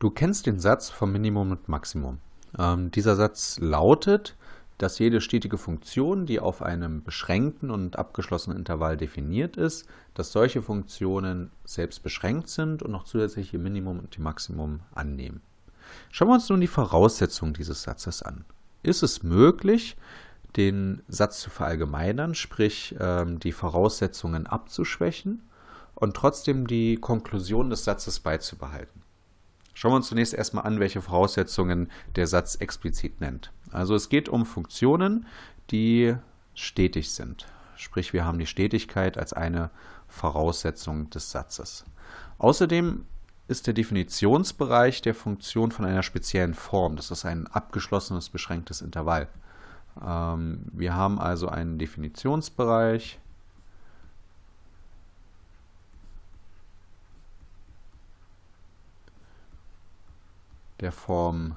Du kennst den Satz vom Minimum und Maximum. Ähm, dieser Satz lautet, dass jede stetige Funktion, die auf einem beschränkten und abgeschlossenen Intervall definiert ist, dass solche Funktionen selbst beschränkt sind und noch zusätzlich ihr Minimum und ihr Maximum annehmen. Schauen wir uns nun die Voraussetzungen dieses Satzes an. Ist es möglich, den Satz zu verallgemeinern, sprich ähm, die Voraussetzungen abzuschwächen und trotzdem die Konklusion des Satzes beizubehalten? Schauen wir uns zunächst erstmal an, welche Voraussetzungen der Satz explizit nennt. Also es geht um Funktionen, die stetig sind. Sprich, wir haben die Stetigkeit als eine Voraussetzung des Satzes. Außerdem ist der Definitionsbereich der Funktion von einer speziellen Form. Das ist ein abgeschlossenes, beschränktes Intervall. Ähm, wir haben also einen Definitionsbereich, der Form,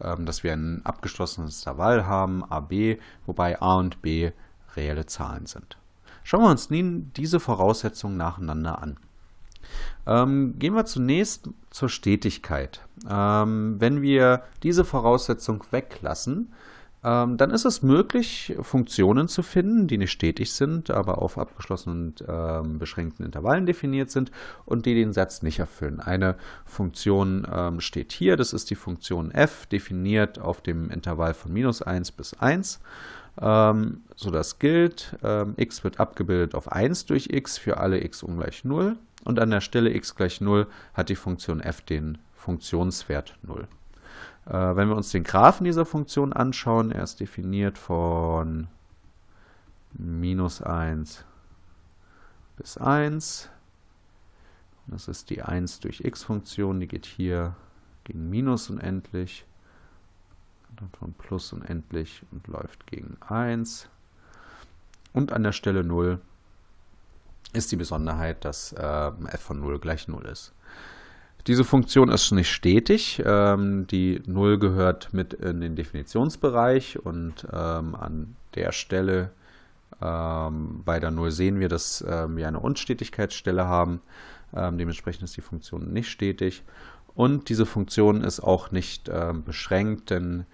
ähm, dass wir ein abgeschlossenes Intervall haben, AB, wobei a und b reelle Zahlen sind. Schauen wir uns nun diese Voraussetzungen nacheinander an. Ähm, gehen wir zunächst zur Stetigkeit. Ähm, wenn wir diese Voraussetzung weglassen, ähm, dann ist es möglich, Funktionen zu finden, die nicht stetig sind, aber auf abgeschlossenen und ähm, beschränkten Intervallen definiert sind und die den Satz nicht erfüllen. Eine Funktion ähm, steht hier, das ist die Funktion f, definiert auf dem Intervall von minus 1 bis 1. Ähm, so das gilt, ähm, x wird abgebildet auf 1 durch x für alle x ungleich 0 und an der Stelle x gleich 0 hat die Funktion f den Funktionswert 0. Äh, wenn wir uns den Graphen dieser Funktion anschauen, er ist definiert von minus 1 bis 1. Das ist die 1 durch x-Funktion, die geht hier gegen minus unendlich, dann von plus unendlich und läuft gegen 1. Und an der Stelle 0 ist die Besonderheit, dass äh, f von 0 gleich 0 ist. Diese Funktion ist nicht stetig. Ähm, die 0 gehört mit in den Definitionsbereich und ähm, an der Stelle ähm, bei der 0 sehen wir, dass wir eine Unstetigkeitsstelle haben. Dementsprechend ist die Funktion nicht stetig. Und diese Funktion ist auch nicht beschränkt, denn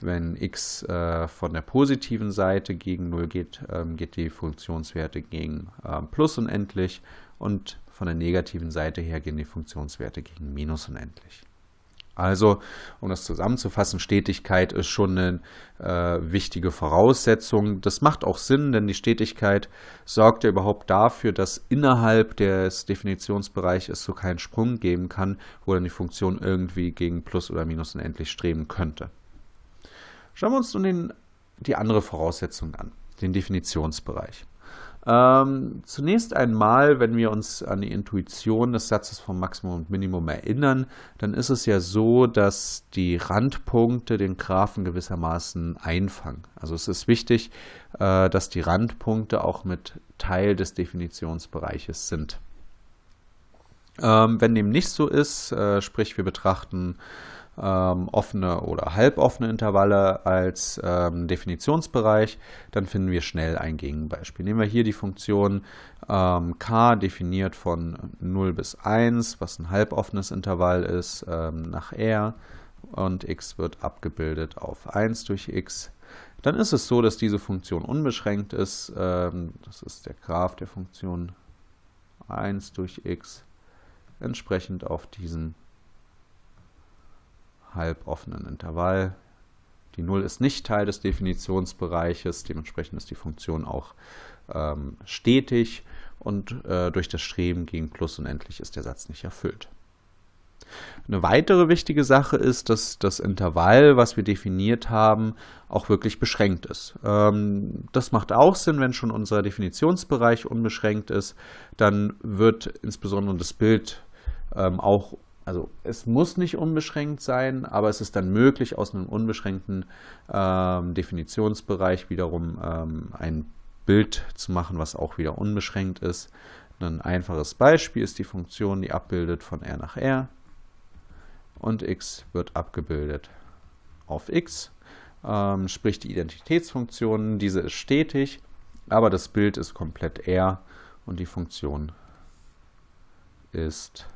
wenn x äh, von der positiven Seite gegen 0 geht, geht die Funktionswerte gegen plus unendlich und von der negativen Seite her gehen die Funktionswerte gegen minus unendlich. Also, um das zusammenzufassen, Stetigkeit ist schon eine äh, wichtige Voraussetzung. Das macht auch Sinn, denn die Stetigkeit sorgt ja überhaupt dafür, dass innerhalb des Definitionsbereichs es so keinen Sprung geben kann, wo dann die Funktion irgendwie gegen Plus oder Minus unendlich streben könnte. Schauen wir uns nun den, die andere Voraussetzung an, den Definitionsbereich. Ähm, zunächst einmal, wenn wir uns an die Intuition des Satzes vom Maximum und Minimum erinnern, dann ist es ja so, dass die Randpunkte den Graphen gewissermaßen einfangen. Also es ist wichtig, äh, dass die Randpunkte auch mit Teil des Definitionsbereiches sind. Ähm, wenn dem nicht so ist, äh, sprich wir betrachten ähm, offene oder halboffene Intervalle als ähm, Definitionsbereich, dann finden wir schnell ein Gegenbeispiel. Nehmen wir hier die Funktion ähm, k definiert von 0 bis 1, was ein halboffenes Intervall ist, ähm, nach r und x wird abgebildet auf 1 durch x. Dann ist es so, dass diese Funktion unbeschränkt ist. Ähm, das ist der Graph der Funktion 1 durch x entsprechend auf diesen halboffenen Intervall. Die 0 ist nicht Teil des Definitionsbereiches, dementsprechend ist die Funktion auch ähm, stetig und äh, durch das Streben gegen Plus unendlich ist der Satz nicht erfüllt. Eine weitere wichtige Sache ist, dass das Intervall, was wir definiert haben, auch wirklich beschränkt ist. Ähm, das macht auch Sinn, wenn schon unser Definitionsbereich unbeschränkt ist, dann wird insbesondere das Bild ähm, auch also es muss nicht unbeschränkt sein, aber es ist dann möglich, aus einem unbeschränkten ähm, Definitionsbereich wiederum ähm, ein Bild zu machen, was auch wieder unbeschränkt ist. Ein einfaches Beispiel ist die Funktion, die abbildet von r nach r und x wird abgebildet auf x, ähm, sprich die Identitätsfunktion, diese ist stetig, aber das Bild ist komplett r und die Funktion ist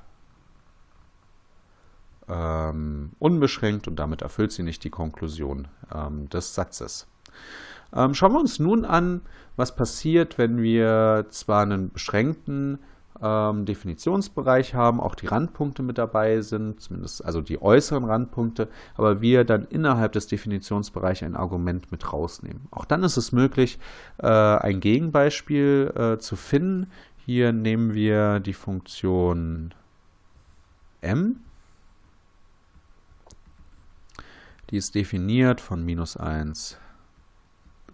ähm, unbeschränkt und damit erfüllt sie nicht die Konklusion ähm, des Satzes. Ähm, schauen wir uns nun an, was passiert, wenn wir zwar einen beschränkten ähm, Definitionsbereich haben, auch die Randpunkte mit dabei sind, zumindest also die äußeren Randpunkte, aber wir dann innerhalb des Definitionsbereichs ein Argument mit rausnehmen. Auch dann ist es möglich, äh, ein Gegenbeispiel äh, zu finden. Hier nehmen wir die Funktion m. Die ist definiert von minus 1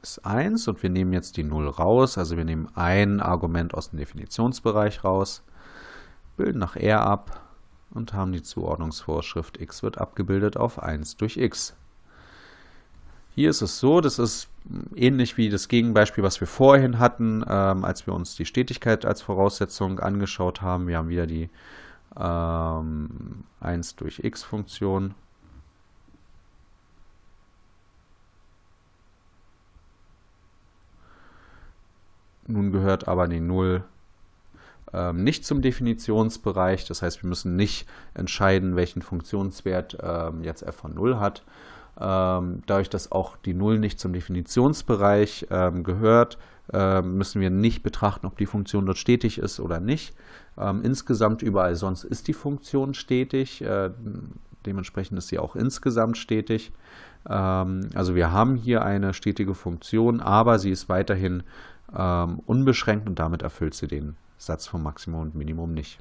ist 1 und wir nehmen jetzt die 0 raus, also wir nehmen ein Argument aus dem Definitionsbereich raus, bilden nach R ab und haben die Zuordnungsvorschrift x wird abgebildet auf 1 durch x. Hier ist es so, das ist ähnlich wie das Gegenbeispiel, was wir vorhin hatten, ähm, als wir uns die Stetigkeit als Voraussetzung angeschaut haben. Wir haben wieder die ähm, 1 durch x Nun gehört aber die 0 ähm, nicht zum Definitionsbereich. Das heißt, wir müssen nicht entscheiden, welchen Funktionswert ähm, jetzt f von 0 hat. Ähm, dadurch, dass auch die 0 nicht zum Definitionsbereich ähm, gehört, äh, müssen wir nicht betrachten, ob die Funktion dort stetig ist oder nicht. Ähm, insgesamt überall sonst ist die Funktion stetig. Äh, dementsprechend ist sie auch insgesamt stetig. Ähm, also wir haben hier eine stetige Funktion, aber sie ist weiterhin ähm, unbeschränkt und damit erfüllt sie den Satz vom Maximum und Minimum nicht.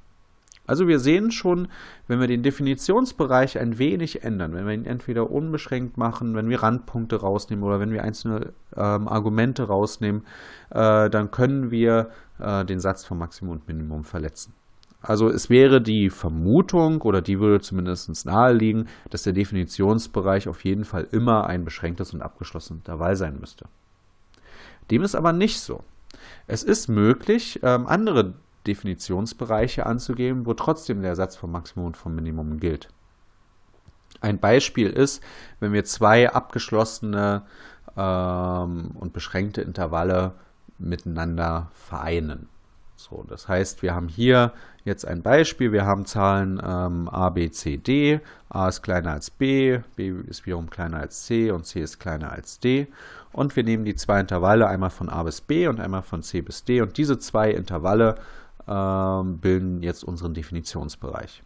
Also wir sehen schon, wenn wir den Definitionsbereich ein wenig ändern, wenn wir ihn entweder unbeschränkt machen, wenn wir Randpunkte rausnehmen oder wenn wir einzelne ähm, Argumente rausnehmen, äh, dann können wir äh, den Satz vom Maximum und Minimum verletzen. Also es wäre die Vermutung oder die würde zumindest naheliegen, dass der Definitionsbereich auf jeden Fall immer ein beschränktes und abgeschlossenes Intervall sein müsste. Dem ist aber nicht so. Es ist möglich, ähm, andere Definitionsbereiche anzugeben, wo trotzdem der Satz vom Maximum und vom Minimum gilt. Ein Beispiel ist, wenn wir zwei abgeschlossene ähm, und beschränkte Intervalle miteinander vereinen. So, das heißt, wir haben hier jetzt ein Beispiel. Wir haben Zahlen ähm, a, b, c, d. a ist kleiner als b, b ist wiederum kleiner als c und c ist kleiner als d. Und wir nehmen die zwei Intervalle, einmal von a bis b und einmal von c bis d. Und diese zwei Intervalle ähm, bilden jetzt unseren Definitionsbereich.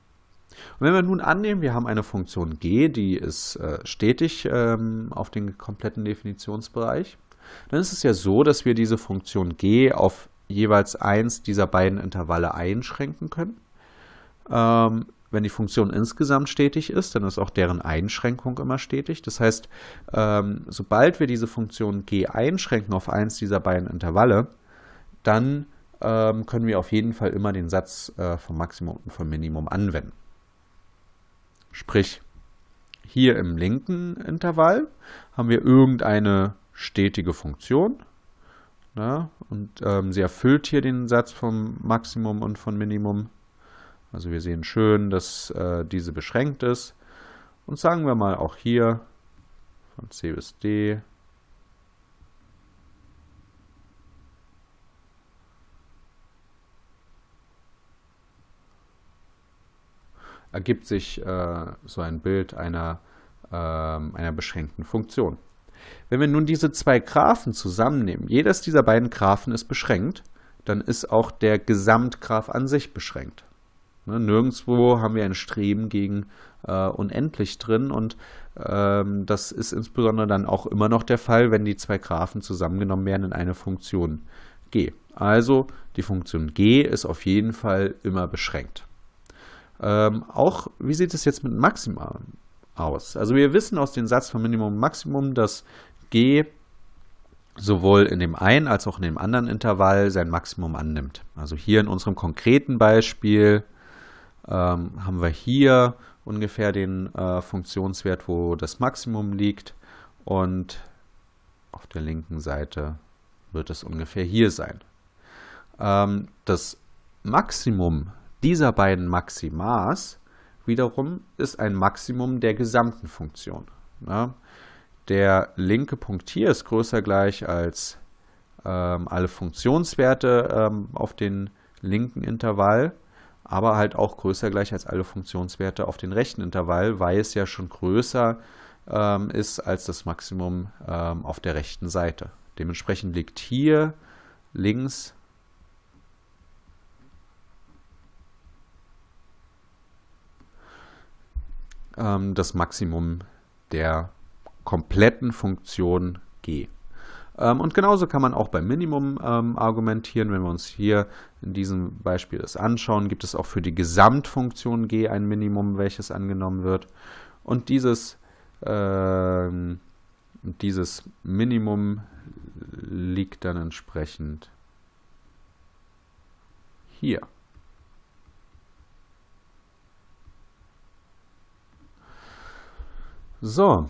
Und wenn wir nun annehmen, wir haben eine Funktion g, die ist äh, stetig ähm, auf den kompletten Definitionsbereich, dann ist es ja so, dass wir diese Funktion g auf jeweils eins dieser beiden Intervalle einschränken können. Ähm, wenn die Funktion insgesamt stetig ist, dann ist auch deren Einschränkung immer stetig. Das heißt, ähm, sobald wir diese Funktion g einschränken auf eins dieser beiden Intervalle, dann ähm, können wir auf jeden Fall immer den Satz äh, vom Maximum und vom Minimum anwenden. Sprich, hier im linken Intervall haben wir irgendeine stetige Funktion, na, und ähm, sie erfüllt hier den Satz vom Maximum und von Minimum. Also wir sehen schön, dass äh, diese beschränkt ist. Und sagen wir mal auch hier von C bis D ergibt sich äh, so ein Bild einer, äh, einer beschränkten Funktion. Wenn wir nun diese zwei Graphen zusammennehmen, jedes dieser beiden Graphen ist beschränkt, dann ist auch der Gesamtgraph an sich beschränkt. Ne, nirgendwo haben wir ein Streben gegen äh, unendlich drin und ähm, das ist insbesondere dann auch immer noch der Fall, wenn die zwei Graphen zusammengenommen werden in eine Funktion g. Also die Funktion g ist auf jeden Fall immer beschränkt. Ähm, auch, wie sieht es jetzt mit Maxima aus. Also wir wissen aus dem Satz von Minimum und Maximum, dass g sowohl in dem einen als auch in dem anderen Intervall sein Maximum annimmt. Also hier in unserem konkreten Beispiel ähm, haben wir hier ungefähr den äh, Funktionswert, wo das Maximum liegt und auf der linken Seite wird es ungefähr hier sein. Ähm, das Maximum dieser beiden Maximas wiederum ist ein Maximum der gesamten Funktion. Ja. Der linke Punkt hier ist größer gleich als ähm, alle Funktionswerte ähm, auf den linken Intervall. aber halt auch größer gleich als alle Funktionswerte auf den rechten Intervall, weil es ja schon größer ähm, ist als das Maximum ähm, auf der rechten Seite. Dementsprechend liegt hier links ähm, das Maximum der kompletten Funktion g. Ähm, und genauso kann man auch beim Minimum ähm, argumentieren. Wenn wir uns hier in diesem Beispiel das anschauen, gibt es auch für die Gesamtfunktion g ein Minimum, welches angenommen wird. Und dieses, äh, dieses Minimum liegt dann entsprechend hier. So,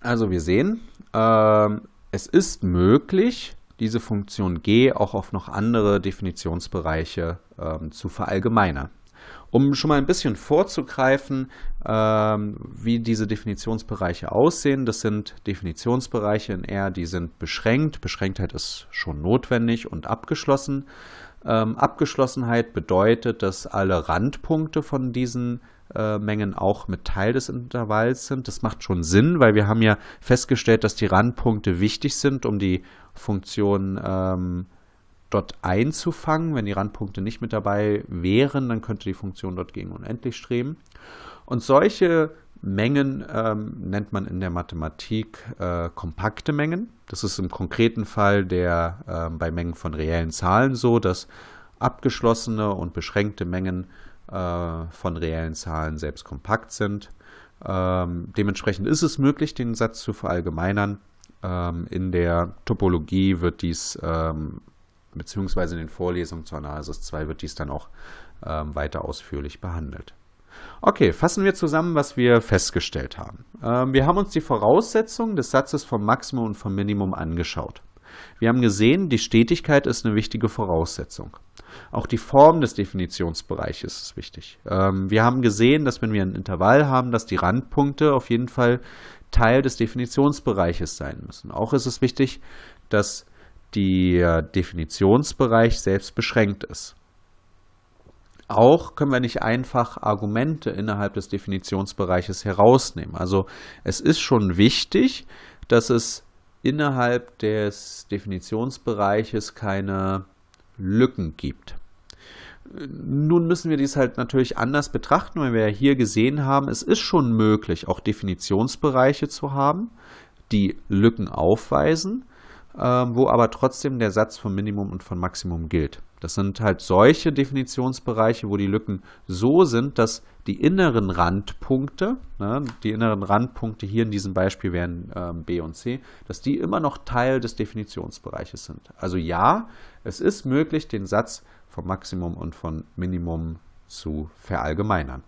also wir sehen, äh, es ist möglich, diese Funktion g auch auf noch andere Definitionsbereiche äh, zu verallgemeinern. Um schon mal ein bisschen vorzugreifen, ähm, wie diese Definitionsbereiche aussehen, das sind Definitionsbereiche in R, die sind beschränkt. Beschränktheit ist schon notwendig und abgeschlossen. Ähm, Abgeschlossenheit bedeutet, dass alle Randpunkte von diesen äh, Mengen auch mit Teil des Intervalls sind. Das macht schon Sinn, weil wir haben ja festgestellt, dass die Randpunkte wichtig sind, um die Funktion ähm, dort einzufangen. Wenn die Randpunkte nicht mit dabei wären, dann könnte die Funktion dort gegen unendlich streben. Und solche Mengen ähm, nennt man in der Mathematik äh, kompakte Mengen. Das ist im konkreten Fall der, äh, bei Mengen von reellen Zahlen so, dass abgeschlossene und beschränkte Mengen äh, von reellen Zahlen selbst kompakt sind. Ähm, dementsprechend ist es möglich, den Satz zu verallgemeinern. Ähm, in der Topologie wird dies, ähm, beziehungsweise in den Vorlesungen zur Analysis 2 wird dies dann auch ähm, weiter ausführlich behandelt. Okay, fassen wir zusammen, was wir festgestellt haben. Ähm, wir haben uns die Voraussetzungen des Satzes vom Maximum und vom Minimum angeschaut. Wir haben gesehen, die Stetigkeit ist eine wichtige Voraussetzung. Auch die Form des Definitionsbereiches ist wichtig. Ähm, wir haben gesehen, dass wenn wir ein Intervall haben, dass die Randpunkte auf jeden Fall Teil des Definitionsbereiches sein müssen. Auch ist es wichtig, dass der Definitionsbereich selbst beschränkt ist. Auch können wir nicht einfach Argumente innerhalb des Definitionsbereiches herausnehmen. Also es ist schon wichtig, dass es innerhalb des Definitionsbereiches keine Lücken gibt. Nun müssen wir dies halt natürlich anders betrachten, weil wir ja hier gesehen haben, es ist schon möglich, auch Definitionsbereiche zu haben, die Lücken aufweisen, wo aber trotzdem der Satz von Minimum und von Maximum gilt. Das sind halt solche Definitionsbereiche, wo die Lücken so sind, dass die inneren Randpunkte, ne, die inneren Randpunkte hier in diesem Beispiel wären äh, B und C, dass die immer noch Teil des Definitionsbereiches sind. Also ja, es ist möglich, den Satz vom Maximum und von Minimum zu verallgemeinern.